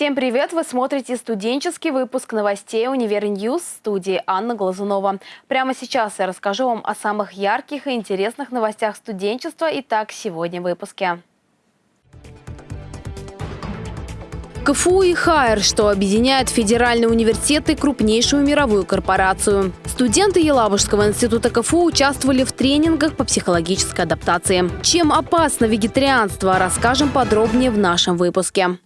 Всем привет! Вы смотрите студенческий выпуск новостей «Универ News» в студии Анна Глазунова. Прямо сейчас я расскажу вам о самых ярких и интересных новостях студенчества. Итак, сегодня в выпуске. КФУ и Haier, что объединяет федеральные университеты и крупнейшую мировую корпорацию. Студенты Елабужского института КФУ участвовали в тренингах по психологической адаптации. Чем опасно вегетарианство, расскажем подробнее в нашем выпуске.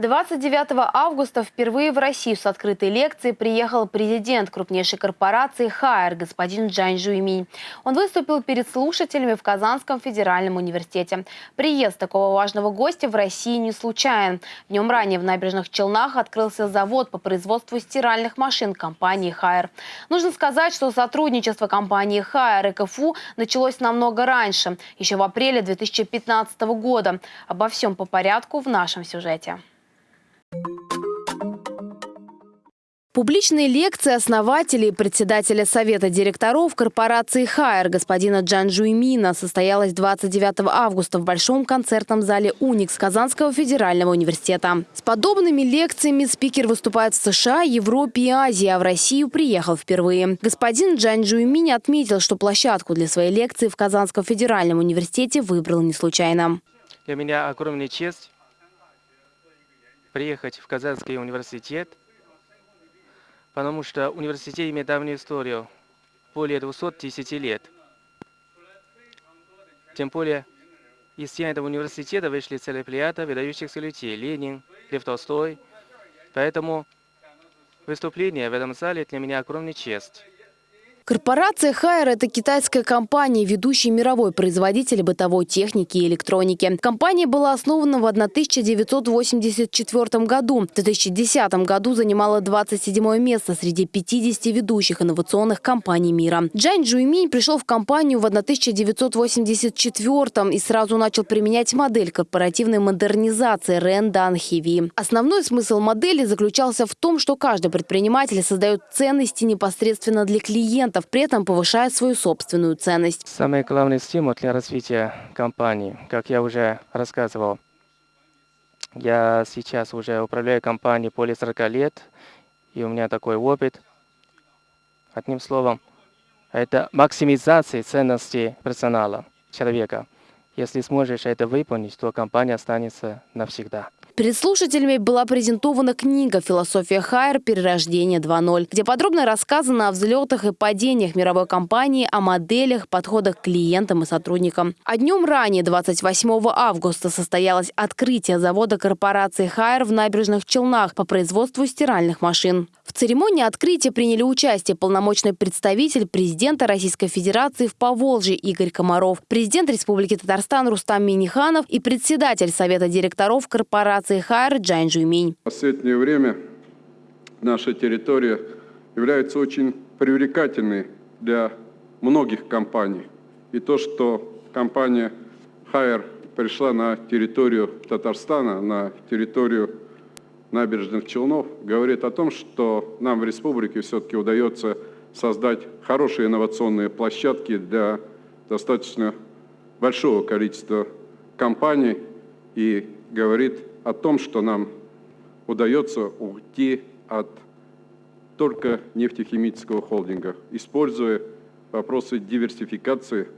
29 августа впервые в Россию с открытой лекцией приехал президент крупнейшей корпорации «Хайер» господин Джань Жуйминь. Он выступил перед слушателями в Казанском федеральном университете. Приезд такого важного гостя в России не случайен. Днем ранее в набережных Челнах открылся завод по производству стиральных машин компании «Хайер». Нужно сказать, что сотрудничество компании «Хайер» и КФУ началось намного раньше, еще в апреле 2015 года. Обо всем по порядку в нашем сюжете. Публичные лекции основателей и председателя Совета директоров корпорации «Хайер» господина Джан Жуймина состоялась 29 августа в Большом концертном зале «Уникс» Казанского федерального университета. С подобными лекциями спикер выступает в США, Европе и Азии, а в Россию приехал впервые. Господин Джан Жуймин отметил, что площадку для своей лекции в Казанском федеральном университете выбрал не случайно. Для меня огромная честь приехать в Казанский университет – потому что университет имеет давнюю историю, более 210 лет. Тем более, из стен этого университета вышли целая плеяда выдающихся людей – Ленин, Лев Толстой. Поэтому выступление в этом зале для меня огромная честь. Корпорация «Хайер» – это китайская компания, ведущий мировой производитель бытовой техники и электроники. Компания была основана в 1984 году. В 2010 году занимала 27 место среди 50 ведущих инновационных компаний мира. Джань Джуйминь пришел в компанию в 1984 и сразу начал применять модель корпоративной модернизации Рен Дан Хиви. Основной смысл модели заключался в том, что каждый предприниматель создает ценности непосредственно для клиентов, при этом повышая свою собственную ценность. Самый главный стимул для развития компании, как я уже рассказывал, я сейчас уже управляю компанией более 40 лет, и у меня такой опыт. Одним словом, это максимизация ценности персонала, человека. Если сможешь это выполнить, то компания останется навсегда. Перед слушателями была презентована книга «Философия Хайер. Перерождение 2.0», где подробно рассказано о взлетах и падениях мировой компании, о моделях, подходах к клиентам и сотрудникам. А днем ранее, 28 августа, состоялось открытие завода корпорации Хайер в набережных Челнах по производству стиральных машин. В церемонии открытия приняли участие полномочный представитель президента Российской Федерации в Поволжье Игорь Комаров, президент Республики Татарстан Рустам Миниханов и председатель Совета директоров корпорации Haier Чжан Жуйминь. В последнее время наша территория является очень привлекательной для многих компаний. И то, что компания Haier пришла на территорию Татарстана, на территорию набережных Челнов говорит о том, что нам в республике все-таки удается создать хорошие инновационные площадки для достаточно большого количества компаний и говорит о том, что нам удается уйти от только нефтехимического холдинга, используя вопросы диверсификации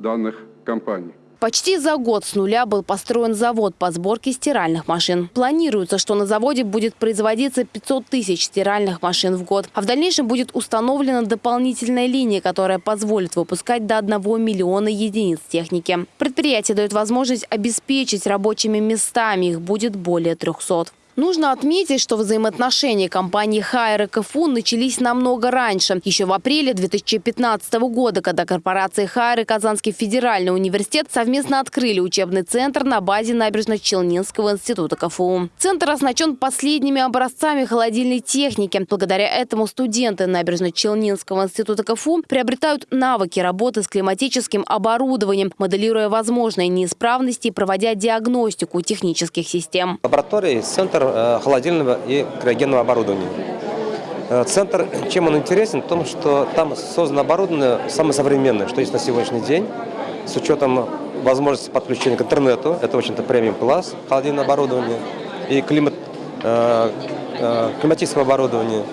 данных компаний. Почти за год с нуля был построен завод по сборке стиральных машин. Планируется, что на заводе будет производиться 500 тысяч стиральных машин в год. А в дальнейшем будет установлена дополнительная линия, которая позволит выпускать до 1 миллиона единиц техники. Предприятие дает возможность обеспечить рабочими местами. Их будет более 300. Нужно отметить, что взаимоотношения компании «Хайер» и КФУ начались намного раньше, еще в апреле 2015 года, когда корпорации «Хайер» и Казанский федеральный университет совместно открыли учебный центр на базе Набережно-Челнинского института КФУ. Центр оснащен последними образцами холодильной техники. Благодаря этому студенты Набережно-Челнинского института КФУ приобретают навыки работы с климатическим оборудованием, моделируя возможные неисправности и проводя диагностику технических систем. Лаборатория, центр центр э, холодильного и криогенного оборудования. Э, центр, чем он интересен? В том, что там создано оборудование самое современное, что есть на сегодняшний день, с учетом возможности подключения к интернету. Это, в общем-то, премиум класс холодильного оборудования. И климат, э, климатического оборудования.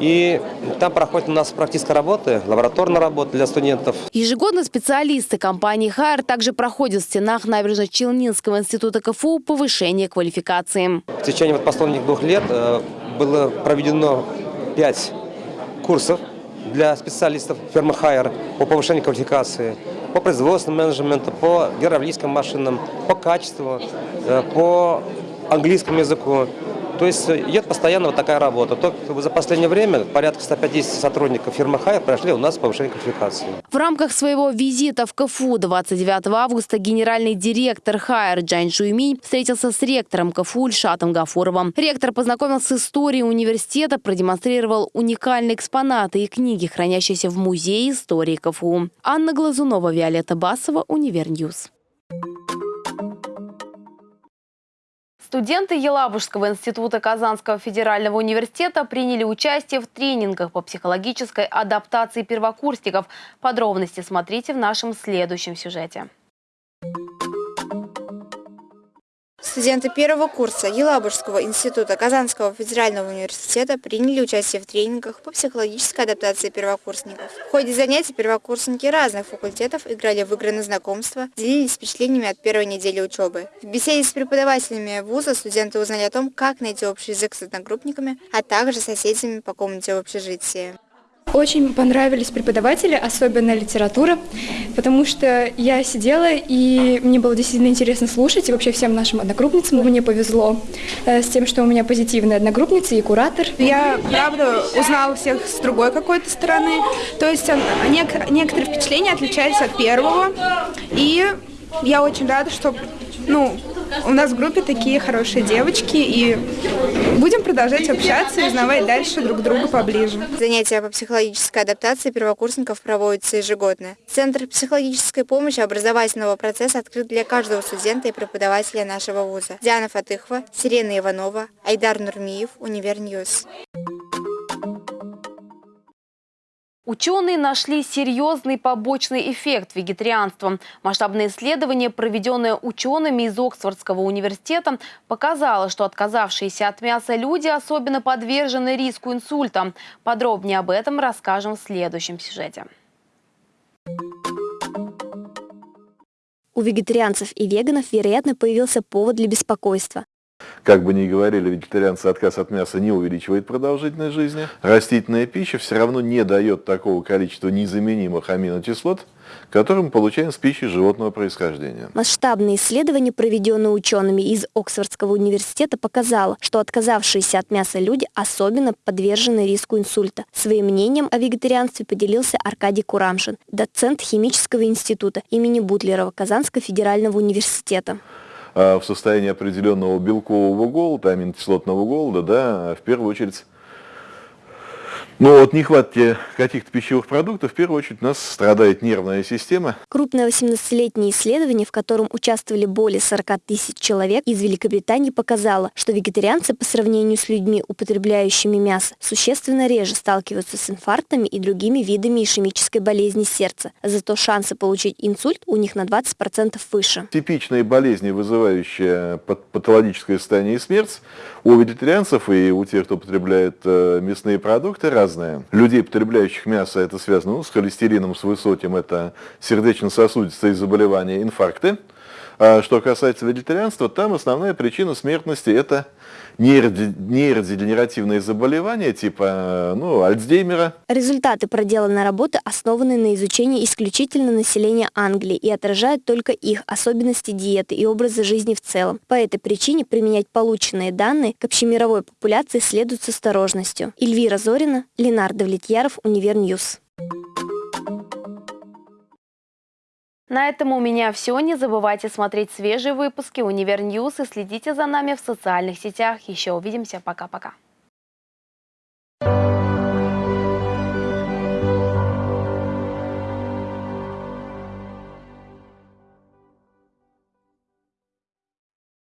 И там проходит у нас практическая работа, лабораторная работа для студентов. Ежегодно специалисты компании «Хайер» также проходят в стенах набережно-Челнинского института КФУ повышение квалификации. В течение вот последних двух лет э, было проведено пять курсов для специалистов фирмы «Haier» по повышению квалификации, по производственному менеджменту, по гидравлическим машинам, по качеству, э, по английскому языку. То есть идет постоянно вот такая работа. Только за последнее время порядка 150 сотрудников фирмы «Haier» прошли у нас повышение квалификации. В рамках своего визита в КФУ 29 августа генеральный директор «Haier» Джань Жуйминь встретился с ректором КФУ Ильшатом Гафуровым. Ректор познакомился с историей университета, продемонстрировал уникальные экспонаты и книги, хранящиеся в Музее истории КФУ. Анна Глазунова, Виолетта Басова, Univer News. Студенты Елабужского института Казанского федерального университета приняли участие в тренингах по психологической адаптации первокурсников. Подробности смотрите в нашем следующем сюжете. Студенты первого курса Елабужского института Казанского федерального университета приняли участие в тренингах по психологической адаптации первокурсников. В ходе занятий первокурсники разных факультетов играли в игры на знакомство, делились впечатлениями от первой недели учебы. В беседе с преподавателями вуза студенты узнали о том, как найти общий язык с одногруппниками, а также соседями по комнате в общежитии. Очень понравились преподаватели, особенно литература, потому что я сидела, и мне было действительно интересно слушать, и вообще всем нашим одногруппницам мне повезло э, с тем, что у меня позитивные одногруппницы и куратор. Я, правда, узнала всех с другой какой-то стороны, то есть некоторые впечатления отличались от первого, и я очень рада, что ну, у нас в группе такие хорошие девочки, и будем продолжать общаться и узнавать дальше друг друга поближе. Занятия по психологической адаптации первокурсников проводятся ежегодно. Центр психологической помощи образовательного процесса открыт для каждого студента и преподавателя нашего вуза. Диана Фатыхова, Сирена Иванова, Айдар Нурмиев, Univer News. Ученые нашли серьезный побочный эффект вегетарианства. Масштабное исследование, проведенное учеными из Оксфордского университета, показало, что отказавшиеся от мяса люди особенно подвержены риску инсульта. Подробнее об этом расскажем в следующем сюжете. У вегетарианцев и веганов, вероятно, появился повод для беспокойства. Как бы ни говорили вегетарианцы, отказ от мяса не увеличивает продолжительность жизни. Растительная пища все равно не дает такого количества незаменимых аминокислот, которые мы получаем с пищей животного происхождения. Масштабное исследование, проведенное учеными из Оксфордского университета, показало, что отказавшиеся от мяса люди особенно подвержены риску инсульта. Своим мнением о вегетарианстве поделился Аркадий Курамшин, доцент химического института имени Бутлерова Казанского федерального университета. А, в состоянии определенного белкового голода, аминокислотного голода, да, в первую очередь но от нехватки каких-то пищевых продуктов, в первую очередь, у нас страдает нервная система. Крупное 18-летнее исследование, в котором участвовали более 40 тысяч человек из Великобритании, показало, что вегетарианцы по сравнению с людьми, употребляющими мясо, существенно реже сталкиваются с инфарктами и другими видами ишемической болезни сердца. Зато шансы получить инсульт у них на 20% выше. Типичные болезни, вызывающие патологическое состояние и смерть, у вегетарианцев и у тех, кто употребляет э, мясные продукты, разные. Людей, потребляющих мясо, это связано ну, с холестерином, с высоким, это сердечно-сосудистые заболевания, инфаркты. А что касается вегетарианства, там основная причина смертности – это нейродегенеративные заболевания типа ну, Альцгеймера. Результаты проделанной работы основаны на изучении исключительно населения Англии и отражают только их особенности диеты и образа жизни в целом. По этой причине применять полученные данные к общемировой популяции следует с осторожностью. Эльвира Зорина, Ленар Давлетьяров, Univer News. На этом у меня все. Не забывайте смотреть свежие выпуски Универ и следите за нами в социальных сетях. Еще увидимся. Пока-пока.